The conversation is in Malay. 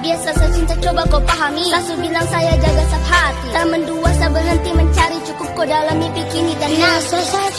Biasa saya cinta coba kau pahami. Sasu bilang saya jaga sab hati. Tak mendua saya berhenti mencari Cukup kau dalami kini dan nasi Biasa saya